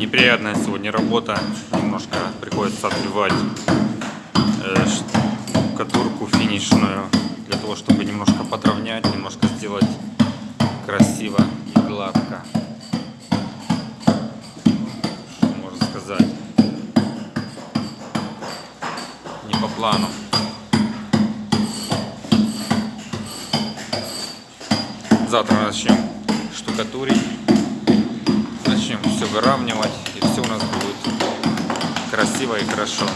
Неприятная сегодня работа. Немножко приходится отбивать э, штукатурку финишную. Для того, чтобы немножко подровнять, немножко сделать красиво и гладко. Можно сказать. Не по плану. Завтра начнем штукатурить. Выравнивать. И все у нас будет красиво и хорошо.